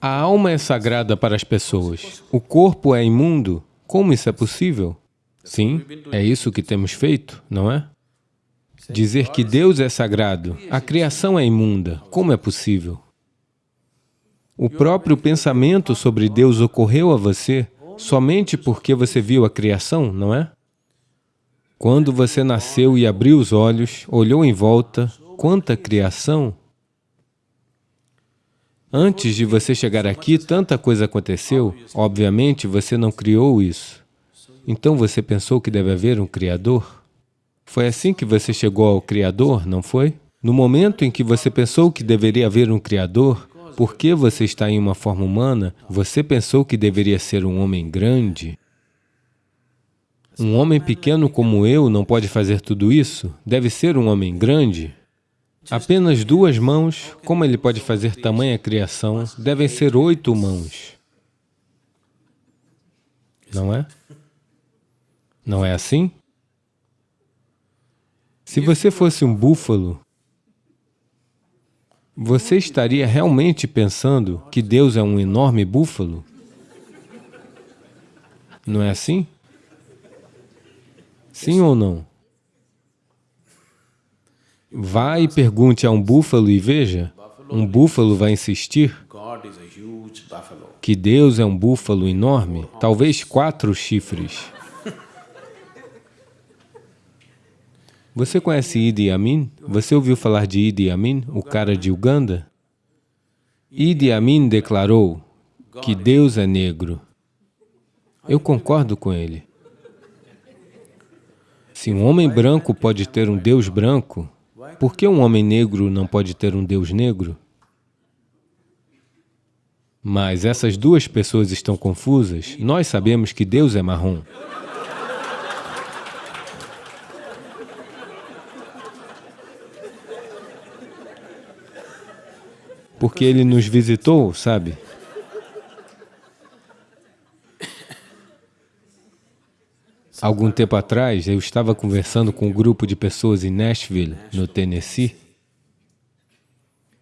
A alma é sagrada para as pessoas. O corpo é imundo. Como isso é possível? Sim, é isso que temos feito, não é? Dizer que Deus é sagrado, a criação é imunda, como é possível? O próprio pensamento sobre Deus ocorreu a você somente porque você viu a criação, não é? Quando você nasceu e abriu os olhos, olhou em volta, quanta criação! Antes de você chegar aqui, tanta coisa aconteceu, obviamente você não criou isso. Então você pensou que deve haver um Criador? Foi assim que você chegou ao Criador, não foi? No momento em que você pensou que deveria haver um Criador, porque você está em uma forma humana, você pensou que deveria ser um homem grande? Um homem pequeno como eu não pode fazer tudo isso? Deve ser um homem grande? Apenas duas mãos, como ele pode fazer tamanha criação? Devem ser oito mãos. Não é? Não é assim? Se você fosse um búfalo, você estaria realmente pensando que Deus é um enorme búfalo? Não é assim? Sim ou não? Vá e pergunte a um búfalo e veja, um búfalo vai insistir que Deus é um búfalo enorme, talvez quatro chifres. Você conhece Idi Amin? Você ouviu falar de Idi Amin, o cara de Uganda? Idi Amin declarou que Deus é negro. Eu concordo com ele. Se um homem branco pode ter um Deus branco, por que um homem negro não pode ter um Deus negro? Mas essas duas pessoas estão confusas. Nós sabemos que Deus é marrom. Porque Ele nos visitou, sabe? Algum tempo atrás, eu estava conversando com um grupo de pessoas em Nashville, no Tennessee,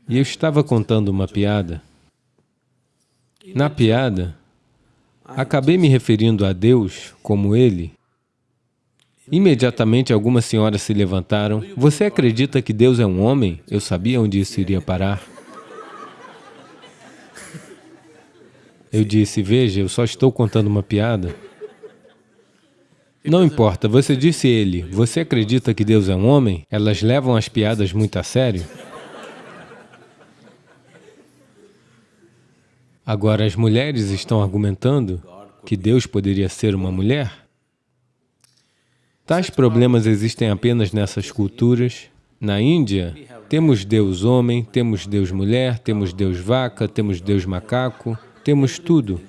e eu estava contando uma piada. Na piada, acabei me referindo a Deus como Ele. Imediatamente, algumas senhoras se levantaram. Você acredita que Deus é um homem? Eu sabia onde isso iria parar. Eu disse, veja, eu só estou contando uma piada. Não importa, você disse ele, você acredita que Deus é um homem? Elas levam as piadas muito a sério? Agora, as mulheres estão argumentando que Deus poderia ser uma mulher? Tais problemas existem apenas nessas culturas. Na Índia, temos Deus homem, temos Deus mulher, temos Deus vaca, temos Deus macaco, temos tudo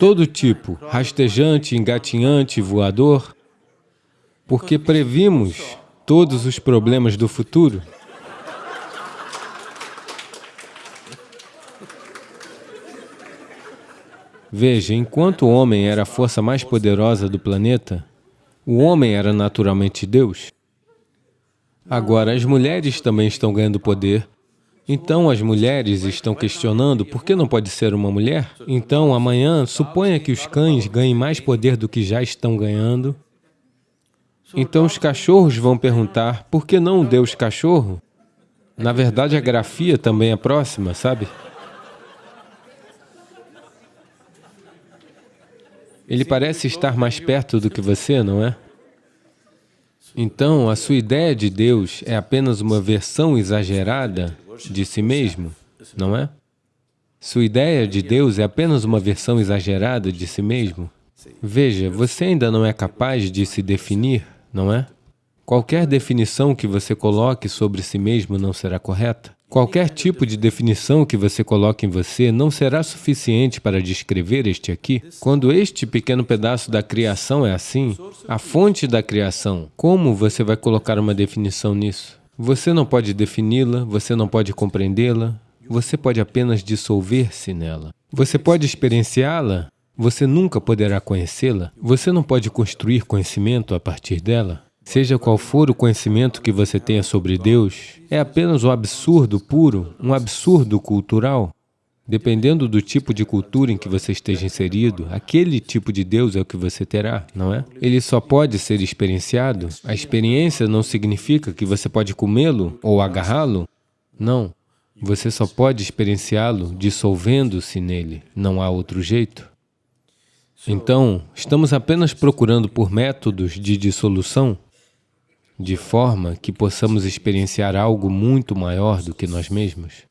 todo tipo, rastejante, engatinhante, voador, porque previmos todos os problemas do futuro. Veja, enquanto o homem era a força mais poderosa do planeta, o homem era naturalmente Deus. Agora, as mulheres também estão ganhando poder então as mulheres estão questionando por que não pode ser uma mulher? Então amanhã, suponha que os cães ganhem mais poder do que já estão ganhando. Então os cachorros vão perguntar, por que não Deus cachorro? Na verdade, a grafia também é próxima, sabe? Ele parece estar mais perto do que você, não é? Então, a sua ideia de Deus é apenas uma versão exagerada de si mesmo, não é? Sua ideia de Deus é apenas uma versão exagerada de si mesmo. Veja, você ainda não é capaz de se definir, não é? Qualquer definição que você coloque sobre si mesmo não será correta. Qualquer tipo de definição que você coloque em você não será suficiente para descrever este aqui. Quando este pequeno pedaço da criação é assim, a fonte da criação, como você vai colocar uma definição nisso? Você não pode defini-la, você não pode compreendê-la, você pode apenas dissolver-se nela. Você pode experienciá-la, você nunca poderá conhecê-la, você não pode construir conhecimento a partir dela. seja qual for o conhecimento que você tenha sobre Deus, é apenas um absurdo puro, um absurdo cultural. Dependendo do tipo de cultura em que você esteja inserido, aquele tipo de Deus é o que você terá, não é? Ele só pode ser experienciado. A experiência não significa que você pode comê-lo ou agarrá-lo. Não. Você só pode experienciá-lo dissolvendo-se nele. Não há outro jeito. Então, estamos apenas procurando por métodos de dissolução de forma que possamos experienciar algo muito maior do que nós mesmos.